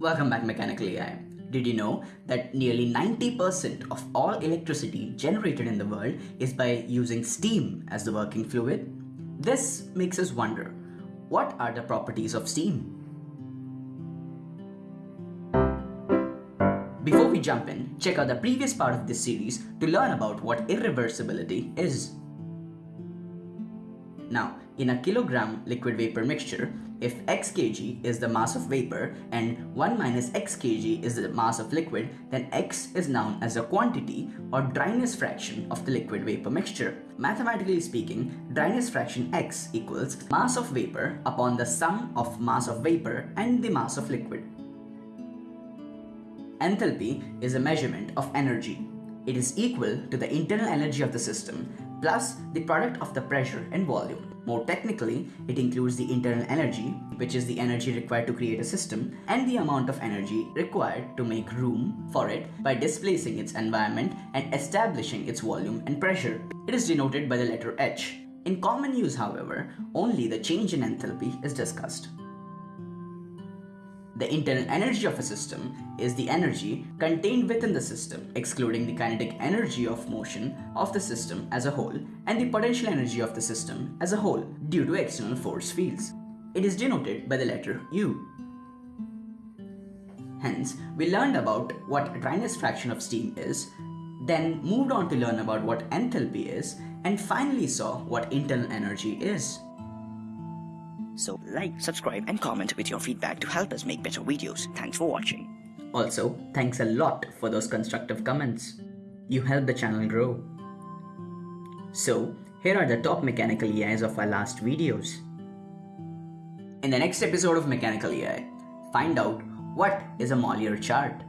Welcome back Mechanical AI. Did you know that nearly 90% of all electricity generated in the world is by using steam as the working fluid? This makes us wonder, what are the properties of steam? Before we jump in, check out the previous part of this series to learn about what irreversibility is. Now, in a kilogram liquid vapor mixture, if x kg is the mass of vapor and 1 minus x kg is the mass of liquid, then x is known as a quantity or dryness fraction of the liquid vapor mixture. Mathematically speaking, dryness fraction x equals mass of vapor upon the sum of mass of vapor and the mass of liquid. Enthalpy is a measurement of energy. It is equal to the internal energy of the system plus the product of the pressure and volume. More technically, it includes the internal energy, which is the energy required to create a system, and the amount of energy required to make room for it by displacing its environment and establishing its volume and pressure. It is denoted by the letter H. In common use, however, only the change in enthalpy is discussed. The internal energy of a system is the energy contained within the system, excluding the kinetic energy of motion of the system as a whole and the potential energy of the system as a whole due to external force fields. It is denoted by the letter U. Hence, we learned about what dryness fraction of steam is, then moved on to learn about what enthalpy is, and finally saw what internal energy is. So like, subscribe and comment with your feedback to help us make better videos. Thanks for watching. Also, thanks a lot for those constructive comments. You help the channel grow. So, here are the top mechanical AIs of our last videos. In the next episode of Mechanical AI, find out what is a Mollier chart.